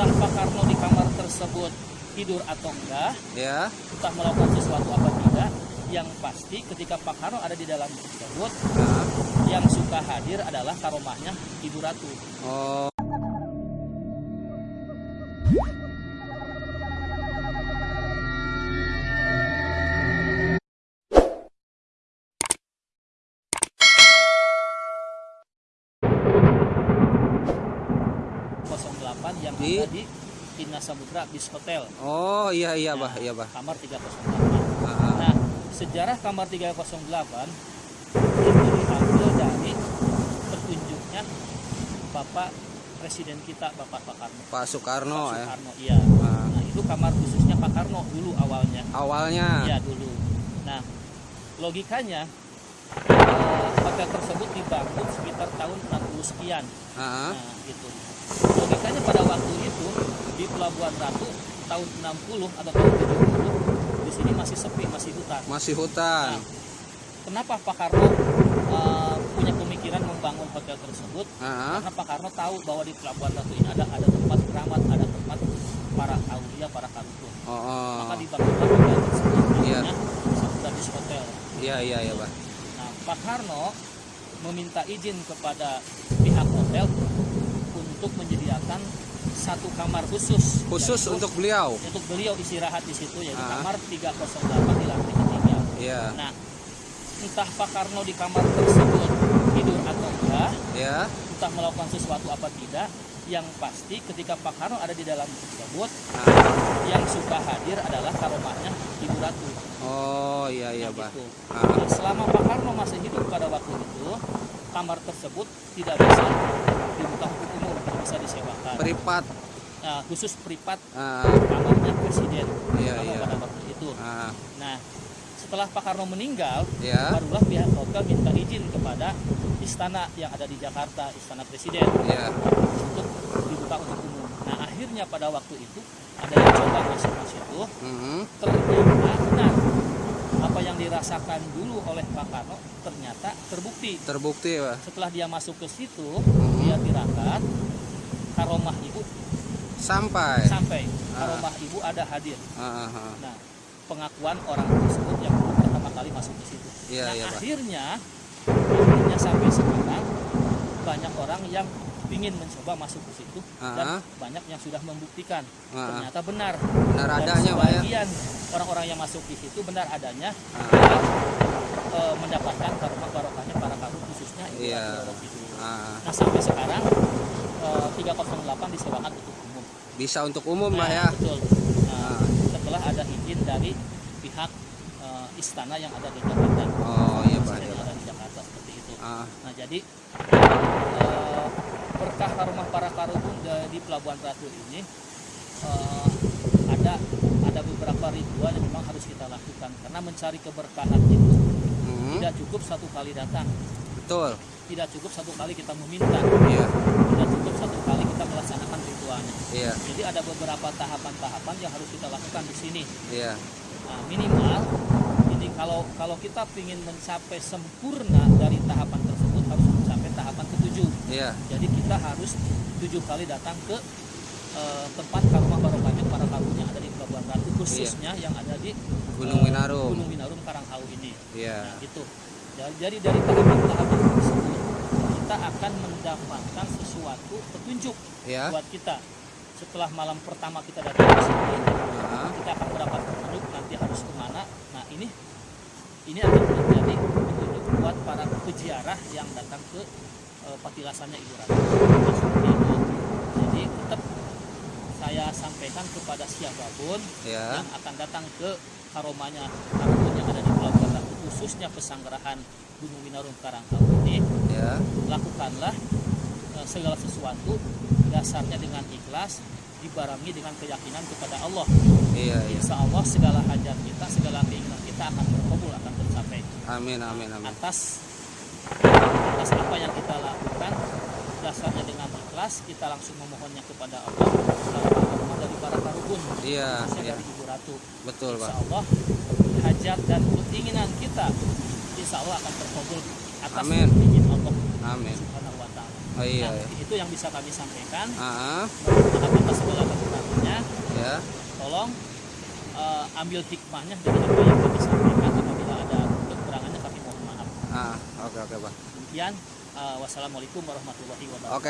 entah Pak Karno di kamar tersebut tidur atau enggak, Ya. entah melakukan sesuatu apa tidak, yang pasti ketika Pak Karno ada di dalam tersebut, Nah. yang suka hadir adalah karomahnya Ibu Ratu. Oh. Yang Di? ada di Tina Samudra Bis Hotel, Oh, iya iya, Bah. Iya, Bah. kamar 308. Ah, Nah, sejarah kamar 308 itu diambil dari petunjuknya Bapak Presiden kita Bapak Pak Karno. Pak Soekarno Pak ya. Soekarno, iya. Ah. Nah, itu kamar khususnya Pak Karno dulu awalnya. Awalnya. Iya dulu. Nah, logikanya eh, hotel tersebut dibangun sekitar tahun 60 sekian. Ah, Nah, gitu. Logikanya pada waktu itu di Pelabuhan Ratu tahun 60 atau tahun 70 di sini masih sepi, masih hutan. masih hutan. Nah, kenapa Pak Karno eh, punya pemikiran membangun hotel tersebut? Ah, Karena Pak Karno tahu bahwa di Pelabuhan Ratu ini ada ada tempat keramat, ada tempat para aulia, para karukun. oh, oh. Maka dibangunlah hotel tersebut Iya. Sabdadis Hotel. Iya iya iya, Bah. Pak Karno meminta izin kepada pihak hotel untuk menyediakan satu kamar khusus Khusus yaitu untuk beliau. untuk beliau istirahat di situ yaitu Ah. kamar 308 di lantai ketiga. Iya. Nah, entah Pak Karno di kamar tersebut tidur atau enggak, Ya. entah melakukan sesuatu apa tidak, yang pasti ketika Pak Karno ada di dalam tersebut, Nah. yang suka hadir adalah karomahnya Ibu Ratu. Oh, iya iya, Nah, gitu. Ah. Nah, selama Pak Karno masih hidup pada waktu itu, kamar tersebut tidak bisa dibuka untuk umum, tidak bisa disewakan. Privat. Nah, khusus privat Ah, kamarnya presiden Iya, iya. pada waktu itu. ah, Nah, setelah Pak Karno meninggal, ya. barulah pihak hotel minta izin kepada istana yang ada di Jakarta, istana presiden Ya. untuk dibuka untuk umum. Nah, akhirnya pada waktu itu ada yang coba masuk ke situ, ternyata benar apa yang dirasakan dulu oleh Pak Karno ternyata terbukti. Terbukti, Bah. Setelah dia masuk ke situ, Mhm. dia tirakat karomah ibu Sampai. sampai Ah. karomah ibu ada hadir. Ah, ah, ah. Nah, pengakuan orang tersebut yang pertama kali masuk ke situ. Iya, nah, iya, akhirnya akhirnya sampai sekarang banyak orang yang ingin mencoba masuk ke situ dan Ah. banyak yang sudah membuktikan Ah. ternyata benar. Benar Dan adanya, ya. sebagian orang-orang yang masuk di situ benar adanya Ah. dan, eh, mendapatkan karma barokahnya para kamu khususnya Ibu Iya. Ratu Roro Kidul. Ah, Nah sampai sekarang eh, 308 disewakan untuk umum. bisa untuk umum, Nah, ya. Betul. Nah, Ah. setelah ada izin dari pihak istana yang ada di Jakarta. Oh, iya, iya, yang ada di Jakarta seperti itu. Ah, Nah jadi eh, berkah rumah para karukun di- Pelabuhan Ratu ini eh, ada ada beberapa ritual yang memang harus kita lakukan karena mencari keberkahan itu mhm. tidak cukup satu kali datang, Betul. tidak cukup satu kali kita meminta, Iya. tidak cukup satu kali kita melaksanakan ritualnya. Iya. Jadi ada beberapa tahapan-tahapan yang harus kita lakukan di sini. Iya. Nah, minimal ini kalau kalau kita ingin mencapai sempurna dari tahapan tersebut harus mencapai tahapan ketujuh. Iya. Jadi kita harus tujuh kali datang ke eh, tempat karumah barokahnya para kaum yang ada di Pelabuhan Ratu khususnya yang ada di Gunung eh, Winarum. Gunung Winarum Karanghau ini. Iya. Nah, gitu. Jadi, dari tahapan-tahapan tersebut kita akan mendapatkan sesuatu petunjuk Iya. buat kita. Setelah malam pertama kita datang ke sini, Ah, kita akan mendapat petunjuk nanti harus ke mana. Nah ini ini akan menjadi petunjuk buat para peziarah yang datang ke eh, patilasannya Ibu Ratu. Nah, seperti itu. Jadi tetap saya sampaikan kepada siapa pun Iya. yang akan datang ke karomanya karomanya yang ada di Pelabuhan Ratu khususnya pesanggerahan Gunung Winarum Karanghau ini Iya. lakukanlah eh, segala sesuatu dasarnya dengan ikhlas dibarengi dengan keyakinan kepada Allah Iya, iya. Insya Allah segala hajat kita segala keinginan kita akan terkabul akan tercapai Amin, amin, amin. atas atas apa yang kita lakukan dasarnya dengan ikhlas kita langsung memohonnya kepada Allah Lalu dari para karubun Iya, iya. dari Ibu Ratu Betul, Insya Pak. Allah hajat dan keinginan kita Insya Allah akan terkabul atas Amin. izin Allah Amin. Subhanahu wa Ta'ala. Oh iya, Nah, iya. itu yang bisa kami sampaikan. Mohon maaf atas segala tolong eh, ambil hikmahnya dari apa yang kami sampaikan apabila ada kekurangannya kami mohon maaf Ah, oke oke, Pak. demikian eh, wassalamualaikum warahmatullahi wabarakatuh Oke.